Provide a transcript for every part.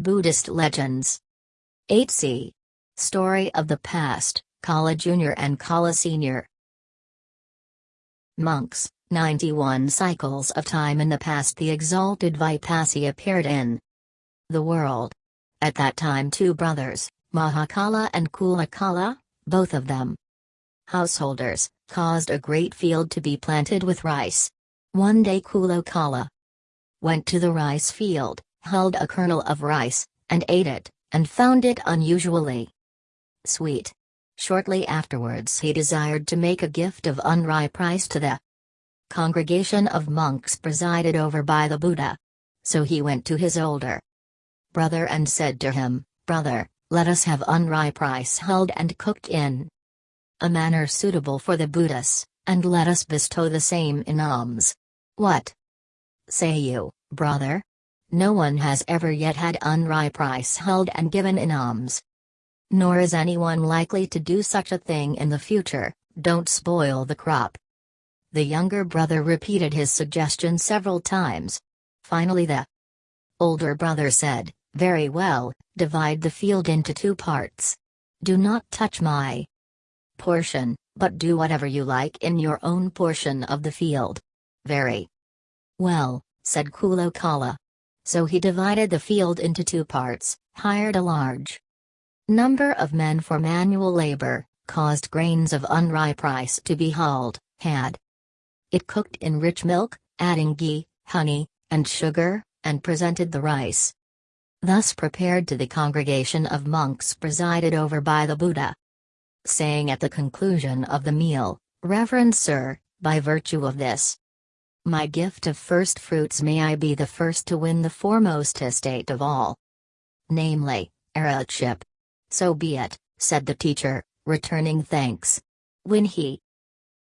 Buddhist Legends 8c. Story of the Past, Kala Jr. and Kala Sr. Monks, 91 cycles of time in the past the exalted Vipassi appeared in the world. At that time two brothers, Mahakala and Kulakala, both of them householders, caused a great field to be planted with rice. One day Kulakala went to the rice field, held a kernel of rice, and ate it, and found it unusually sweet. Shortly afterwards he desired to make a gift of unripe rice to the congregation of monks presided over by the Buddha. So he went to his older brother and said to him, Brother, let us have unripe rice held and cooked in a manner suitable for the Buddhas, and let us bestow the same in alms. What say you, brother? No one has ever yet had unripe rice held and given in alms. Nor is anyone likely to do such a thing in the future, don't spoil the crop. The younger brother repeated his suggestion several times. Finally the older brother said, Very well, divide the field into two parts. Do not touch my portion, but do whatever you like in your own portion of the field. Very well, said Kulakala. So he divided the field into two parts, hired a large number of men for manual labor, caused grains of unripe rice to be hauled, had it cooked in rich milk, adding ghee, honey, and sugar, and presented the rice. Thus prepared to the congregation of monks presided over by the Buddha. Saying at the conclusion of the meal, Reverend Sir, by virtue of this, my gift of first fruits may I be the first to win the foremost estate of all. Namely, Arhatship. So be it, said the teacher, returning thanks. When he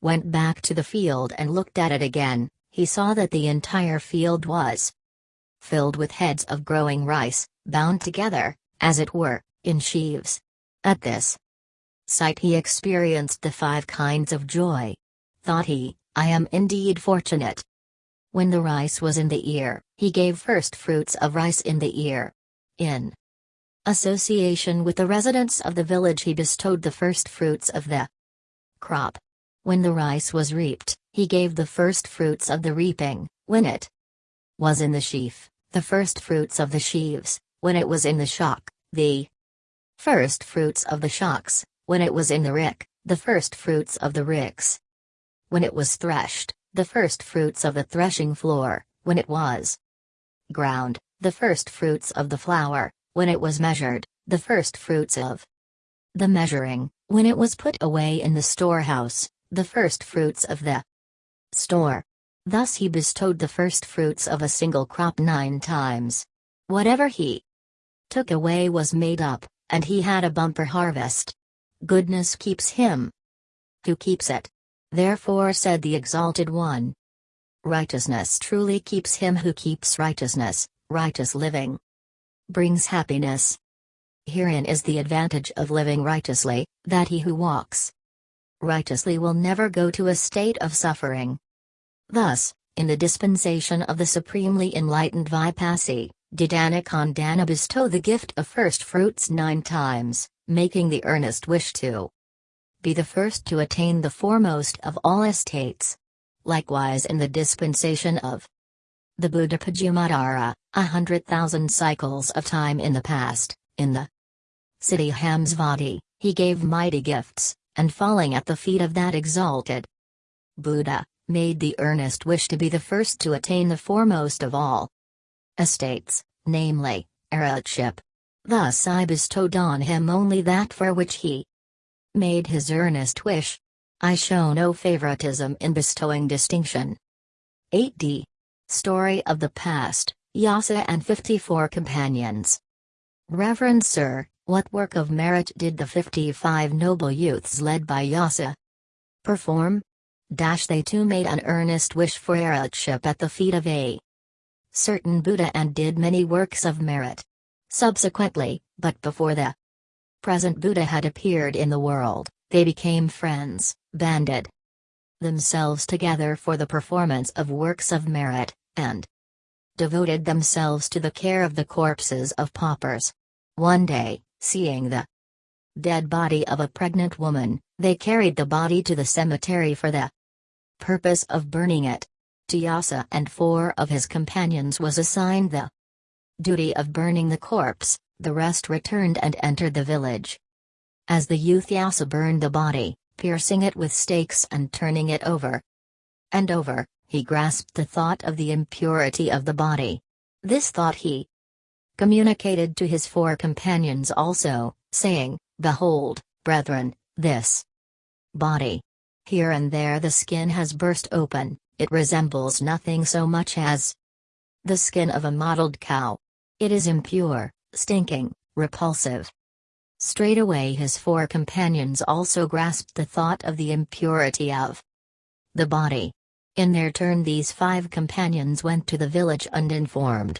went back to the field and looked at it again, he saw that the entire field was filled with heads of growing rice, bound together, as it were, in sheaves. At this sight he experienced the five kinds of joy. Thought he, I am indeed fortunate. When the rice was in the ear, he gave first fruits of rice in the ear. In association with the residents of the village, he bestowed the first fruits of the crop. When the rice was reaped, he gave the first fruits of the reaping, when it was in the sheaf, the first fruits of the sheaves, when it was in the shock, the first fruits of the shocks, when it was in the rick, the first fruits of the ricks. When it was threshed, the first fruits of the threshing floor, when it was ground, the first fruits of the flour, when it was measured, the first fruits of the measuring, when it was put away in the storehouse, the first fruits of the store. Thus he bestowed the first fruits of a single crop nine times. Whatever he took away was made up, and he had a bumper harvest. Goodness keeps him who keeps it. Therefore said the Exalted One. Righteousness truly keeps him who keeps righteousness, righteous living brings happiness. Herein is the advantage of living righteously, that he who walks righteously will never go to a state of suffering. Thus, in the dispensation of the supremely enlightened Vipassi, did Anakondana bestow the gift of first fruits nine times, making the earnest wish to be the first to attain the foremost of all estates. Likewise in the dispensation of the Buddha Padumuttara, a hundred thousand cycles of time in the past, in the city Hamsavati, he gave mighty gifts, and falling at the feet of that exalted Buddha, made the earnest wish to be the first to attain the foremost of all estates, namely, Arhatship. Thus I bestowed on him only that for which he made his earnest wish. I show no favoritism in bestowing distinction. 8d. Story of the Past, Yasa and 54 Companions. Reverend Sir, what work of merit did the 55 noble youths led by Yasa perform? Dash they too made an earnest wish for Arhatship at the feet of a certain Buddha and did many works of merit. Subsequently, but before the present Buddha had appeared in the world, they became friends, banded themselves together for the performance of works of merit, and devoted themselves to the care of the corpses of paupers. One day, seeing the dead body of a pregnant woman, they carried the body to the cemetery for the purpose of burning it. To Yasa and four of his companions was assigned the duty of burning the corpse, the rest returned and entered the village. As the youth Yasa burned the body, piercing it with stakes and turning it over and over, he grasped the thought of the impurity of the body. This thought he communicated to his four companions also, saying, Behold, brethren, this body. Here and there the skin has burst open, it resembles nothing so much as the skin of a mottled cow. It is impure, stinking, repulsive. Straightway his four companions also grasped the thought of the impurity of the body. In their turn these five companions went to the village and informed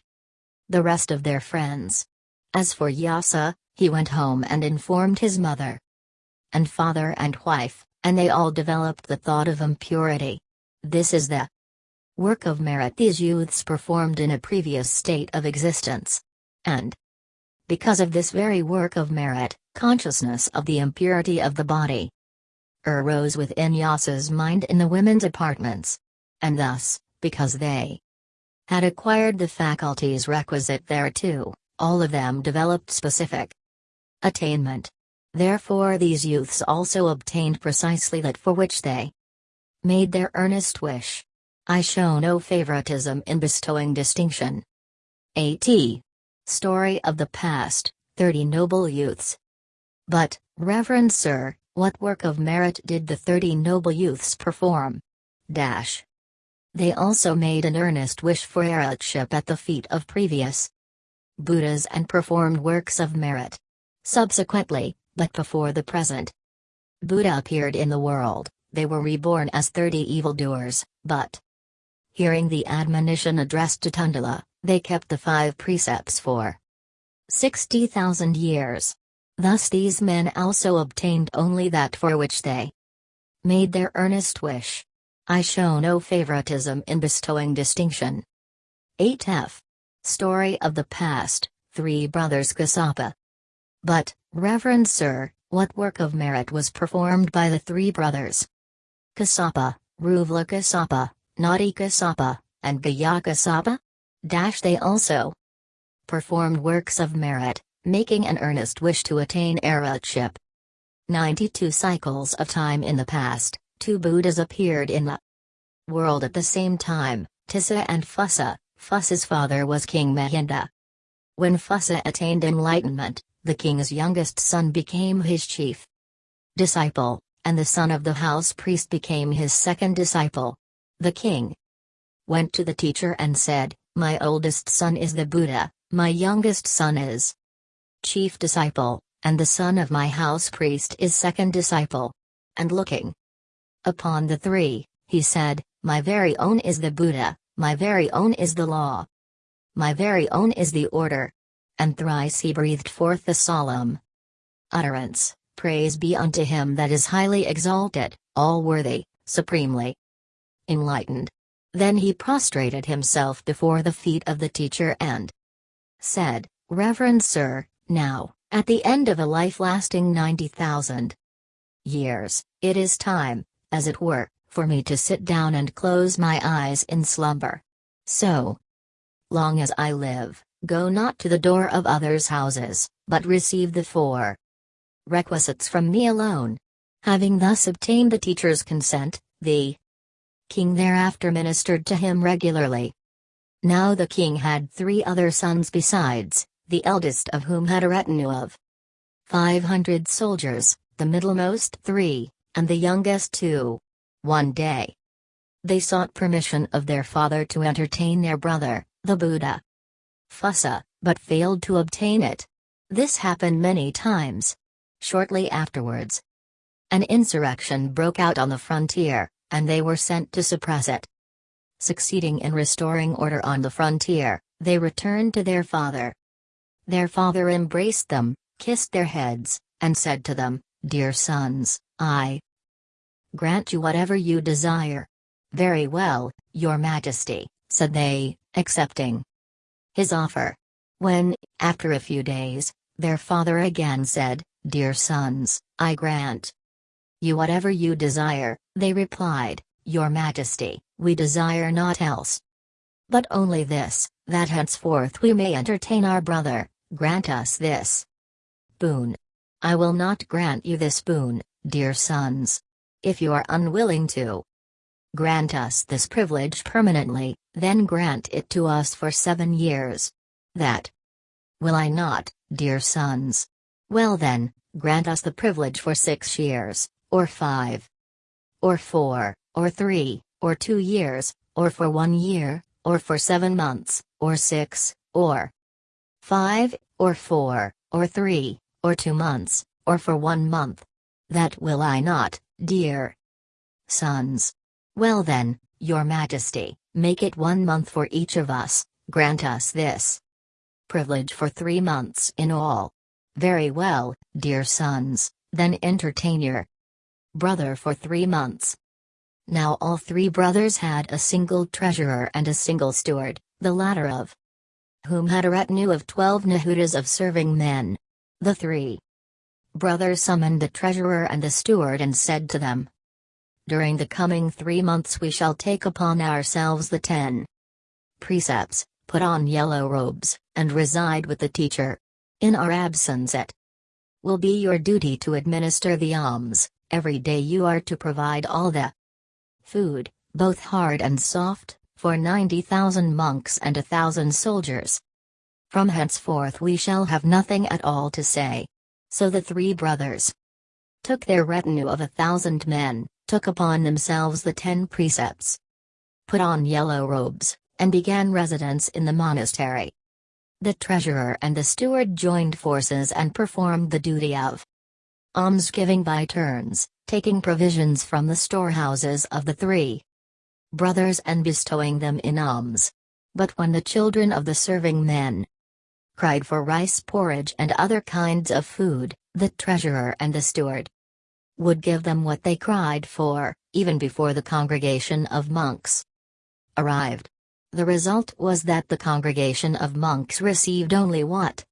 the rest of their friends. As for Yasa, he went home and informed his mother and father and wife, and they all developed the thought of impurity. This is the work of merit these youths performed in a previous state of existence. And because of this very work of merit, consciousness of the impurity of the body arose within Yasa's mind in the women's apartments. And thus, because they had acquired the faculties requisite thereto, all of them developed specific attainment. Therefore these youths also obtained precisely that for which they made their earnest wish. I show no favoritism in bestowing distinction. A.T. Story of the Past 30 Noble Youths. But, Reverend Sir, what work of merit did the 30 noble youths perform? Dash. They also made an earnest wish for arhatship at the feet of previous Buddhas and performed works of merit. Subsequently, but before the present Buddha appeared in the world, they were reborn as 30 evildoers, but hearing the admonition addressed to Tundala, they kept the five precepts for 60,000 years. Thus these men also obtained only that for which they made their earnest wish. I show no favoritism in bestowing distinction. 8f. Story of the Past, Three Brothers Kassapa. But, Reverend Sir, what work of merit was performed by the three brothers? Kassapa, Uruvela Kassapa, Nadi Kassapa, and Gaya Kassapa? Dash they also performed works of merit, making an earnest wish to attain arhatship. 92 cycles of time in the past, two Buddhas appeared in the world at the same time, Tissa and Phussa. Phussa's father was King Mahinda. When Phussa attained enlightenment, the king's youngest son became his chief disciple, and the son of the house priest became his second disciple. The king went to the teacher and said, My oldest son is the Buddha, my youngest son is chief disciple, and the son of my house priest is second disciple. And looking upon the three, he said, My very own is the Buddha, my very own is the law. My very own is the order. And thrice he breathed forth the solemn utterance Praise be unto him that is highly exalted, all worthy, supremely enlightened. Then he prostrated himself before the feet of the teacher and said, Reverend Sir, now, at the end of a life lasting 90,000 years, it is time, as it were, for me to sit down and close my eyes in slumber. So long as I live, go not to the door of others' houses, but receive the four requisites from me alone. Having thus obtained the teacher's consent, the king thereafter ministered to him regularly. Now the king had three other sons besides, the eldest of whom had a retinue of 500 soldiers, the middlemost three, and the youngest two. One day, they sought permission of their father to entertain their brother, the Buddha. Phussa, but failed to obtain it. This happened many times. Shortly afterwards, an insurrection broke out on the frontier, and they were sent to suppress it. Succeeding in restoring order on the frontier, they returned to their father. Their father embraced them, kissed their heads, and said to them, Dear sons, I grant you whatever you desire. Very well, your majesty, said they, accepting. his offer. When, after a few days, their father again said, Dear sons, I grant you whatever you desire, they replied, Your Majesty, we desire naught else. But only this, that henceforth we may entertain our brother, grant us this boon. I will not grant you this boon, dear sons. If you are unwilling to grant us this privilege permanently, then grant it to us for seven years. That will I not, dear sons. Well then, grant us the privilege for six years, or five, or four, or three, or two years, or for one year, or for seven months, or six, or five, or four, or three, or two months, or for one month. That will I not, dear sons. Well then, your majesty, make it one month for each of us, grant us this privilege for three months in all. Very well, dear sons, then entertain your brother for three months, now all three brothers had a single treasurer and a single steward, the latter of whom had a retinue of twelve Nahutas of serving men. The three brothers summoned the treasurer and the steward and said to them, During the coming three months we shall take upon ourselves the ten precepts, put on yellow robes, and reside with the teacher. In our absence it will be your duty to administer the alms, every day you are to provide all the food, both hard and soft, for 90,000 monks and a thousand soldiers. From henceforth we shall have nothing at all to say. So the three brothers took their retinue of a thousand men, took upon themselves the ten precepts, put on yellow robes, and began residence in the monastery. The treasurer and the steward joined forces and performed the duty of almsgiving by turns, taking provisions from the storehouses of the three brothers and bestowing them in alms. But when the children of the serving men cried for rice porridge and other kinds of food, the treasurer and the steward would give them what they cried for, even before the congregation of monks arrived. The result was that the congregation of monks received only what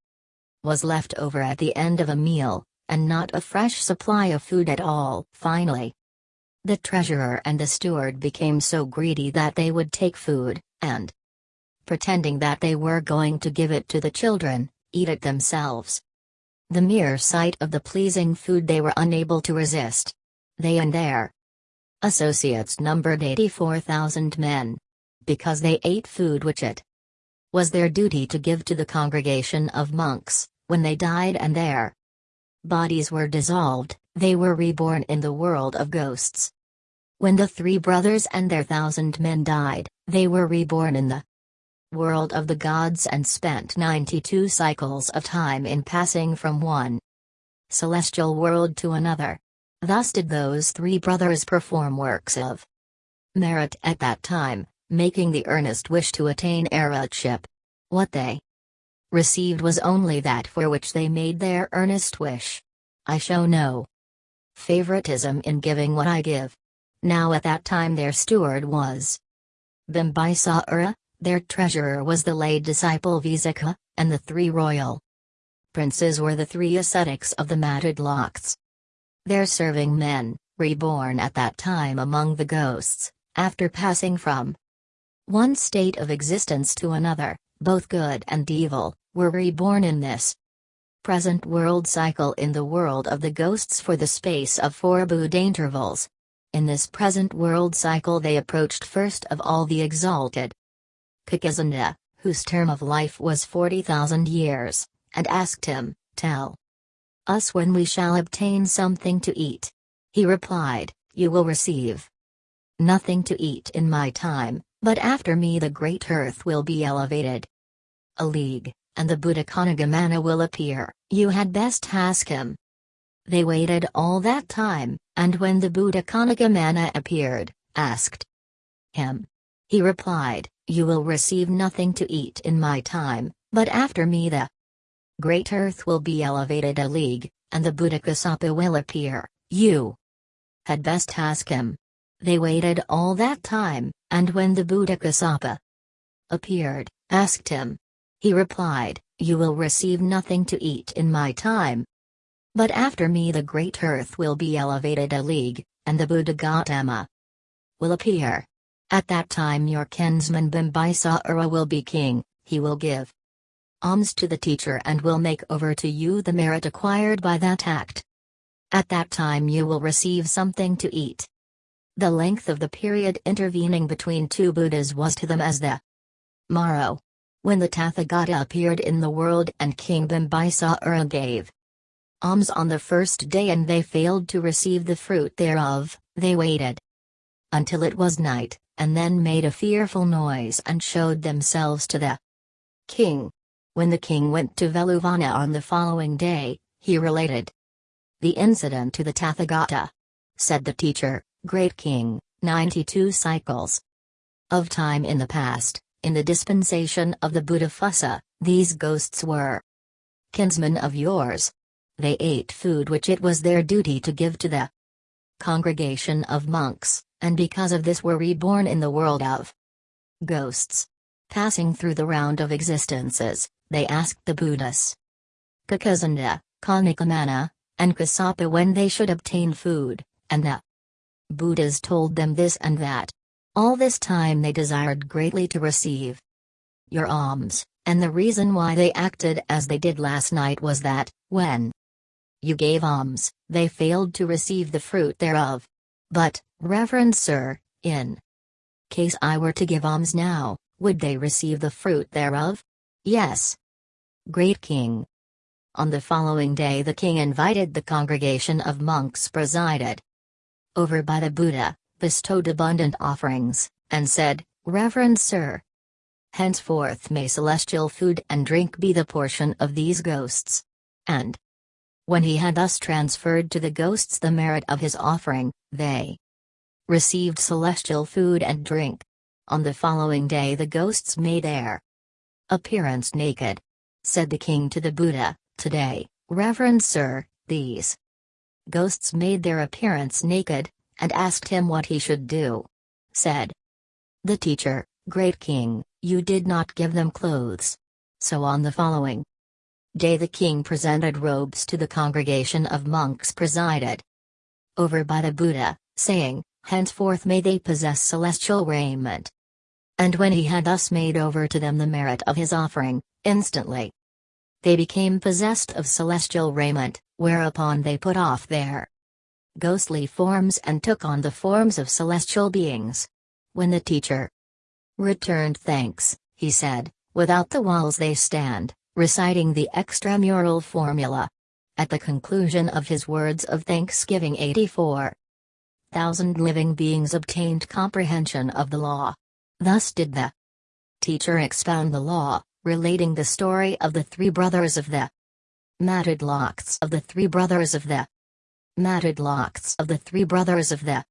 was left over at the end of a meal, and not a fresh supply of food at all. Finally, the treasurer and the steward became so greedy that they would take food, and pretending that they were going to give it to the children, eat it themselves. The mere sight of the pleasing food they were unable to resist. They and their associates numbered 84,000 men. Because they ate food which it was their duty to give to the congregation of monks, when they died and their bodies were dissolved, they were reborn in the world of ghosts. When the three brothers and their thousand men died, they were reborn in the world of the gods and spent 92 cycles of time in passing from one celestial world to another. Thus did those three brothers perform works of merit at that time, making the earnest wish to attain arahatship. What they received was only that for which they made their earnest wish. I show no favoritism in giving what I give. Now at that time their steward was Bimbisara, their treasurer was the lay disciple Visakha, and the three royal princes were the three ascetics of the matted locks. Their serving men, reborn at that time among the ghosts, after passing from one state of existence to another, both good and evil, were reborn in this present world cycle in the world of the ghosts for the space of four Buddha intervals. In this present world cycle they approached first of all the exalted Kakusandha, whose term of life was 40,000 years, and asked him, Tell us when we shall obtain something to eat. He replied, You will receive nothing to eat in my time, but after me the great earth will be elevated a league, and the Buddha Konagamana will appear, you had best ask him. They waited all that time, and when the Buddha Konagamana appeared, asked him. He replied, You will receive nothing to eat in my time, but after me the great earth will be elevated a league, and the Buddha Kassapa will appear, you had best ask him. They waited all that time, and when the Buddha Kassapa appeared, asked him. He replied, You will receive nothing to eat in my time. But after me the great earth will be elevated a league, and the Buddha Gautama will appear. At that time your kinsman Bimbisara will be king, he will give alms to the teacher and will make over to you the merit acquired by that act. At that time you will receive something to eat. The length of the period intervening between two Buddhas was to them as the morrow. When the Tathagata appeared in the world and King Bimbisara gave alms on the first day and they failed to receive the fruit thereof, they waited until it was night, and then made a fearful noise and showed themselves to the king. When the king went to Veluvana on the following day, he related the incident to the Tathagata. Said the teacher, Great King, 92 cycles of time in the past, in the dispensation of the Buddhaphussa, these ghosts were kinsmen of yours. They ate food which it was their duty to give to the congregation of monks, and because of this were reborn in the world of ghosts. Passing through the round of existences, they asked the Buddhas, Kakusandha, Konagamana, and Kassapa when they should obtain food, and the Buddhas told them this and that. All this time they desired greatly to receive your alms, and the reason why they acted as they did last night was that, when you gave alms, they failed to receive the fruit thereof. But, Reverend Sir, in case I were to give alms now, would they receive the fruit thereof? Yes. Great King. On the following day the king invited the congregation of monks presided over by the Buddha, bestowed abundant offerings, and said, Reverend Sir, henceforth may celestial food and drink be the portion of these ghosts. And when he had thus transferred to the ghosts the merit of his offering, they received celestial food and drink. On the following day the ghosts made their appearance naked. Said the king to the Buddha, Today, Reverend Sir, these ghosts made their appearance naked, and asked him what he should do. Said the teacher, Great king, you did not give them clothes. So on the following day the king presented robes to the congregation of monks presided over by the Buddha, saying, Henceforth may they possess celestial raiment. And when he had thus made over to them the merit of his offering, instantly they became possessed of celestial raiment, whereupon they put off their ghostly forms and took on the forms of celestial beings. When the teacher returned thanks, he said, Without the walls they stand, reciting the extramural formula. At the conclusion of his words of thanksgiving 84 thousand living beings obtained comprehension of the law. Thus did the teacher expound the law, relating the story of the three brothers of the matted locks of the three brothers of the matted locks of the three brothers of the